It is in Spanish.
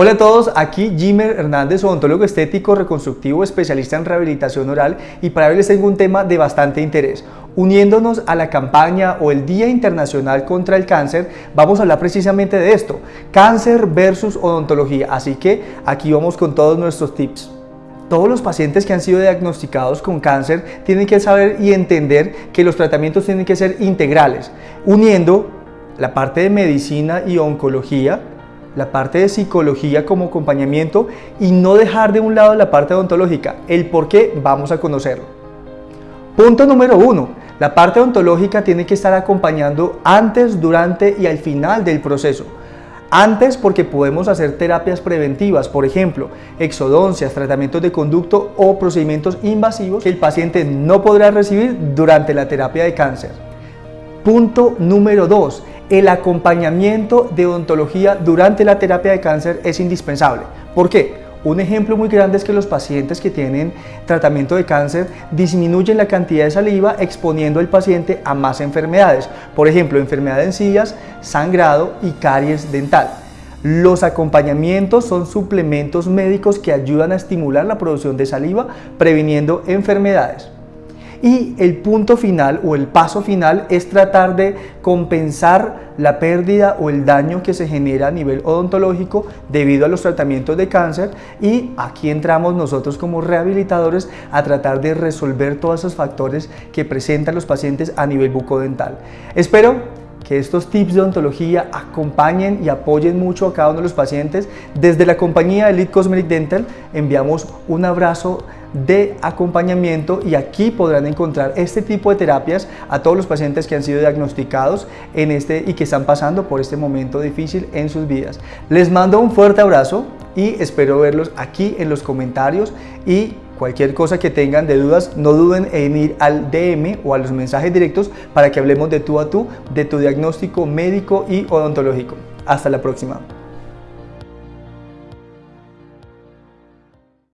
Hola a todos, aquí Jimer Hernández, odontólogo estético reconstructivo, especialista en rehabilitación oral y para hoy les tengo un tema de bastante interés. Uniéndonos a la campaña o el Día Internacional contra el Cáncer, vamos a hablar precisamente de esto, cáncer versus odontología, así que aquí vamos con todos nuestros tips. Todos los pacientes que han sido diagnosticados con cáncer tienen que saber y entender que los tratamientos tienen que ser integrales, uniendo la parte de medicina y oncología, la parte de psicología como acompañamiento y no dejar de un lado la parte odontológica. El por qué vamos a conocerlo. Punto número uno. La parte odontológica tiene que estar acompañando antes, durante y al final del proceso. Antes porque podemos hacer terapias preventivas, por ejemplo, exodoncias, tratamientos de conducto o procedimientos invasivos que el paciente no podrá recibir durante la terapia de cáncer. Punto número 2 el acompañamiento de odontología durante la terapia de cáncer es indispensable. ¿Por qué? Un ejemplo muy grande es que los pacientes que tienen tratamiento de cáncer disminuyen la cantidad de saliva exponiendo al paciente a más enfermedades, por ejemplo, enfermedad de encías, sangrado y caries dental. Los acompañamientos son suplementos médicos que ayudan a estimular la producción de saliva previniendo enfermedades. Y el punto final o el paso final es tratar de compensar la pérdida o el daño que se genera a nivel odontológico debido a los tratamientos de cáncer y aquí entramos nosotros como rehabilitadores a tratar de resolver todos esos factores que presentan los pacientes a nivel bucodental. Espero que estos tips de odontología acompañen y apoyen mucho a cada uno de los pacientes. Desde la compañía Elite Cosmetic Dental enviamos un abrazo de acompañamiento y aquí podrán encontrar este tipo de terapias a todos los pacientes que han sido diagnosticados en este y que están pasando por este momento difícil en sus vidas. Les mando un fuerte abrazo y espero verlos aquí en los comentarios y cualquier cosa que tengan de dudas no duden en ir al DM o a los mensajes directos para que hablemos de tú a tú de tu diagnóstico médico y odontológico. Hasta la próxima.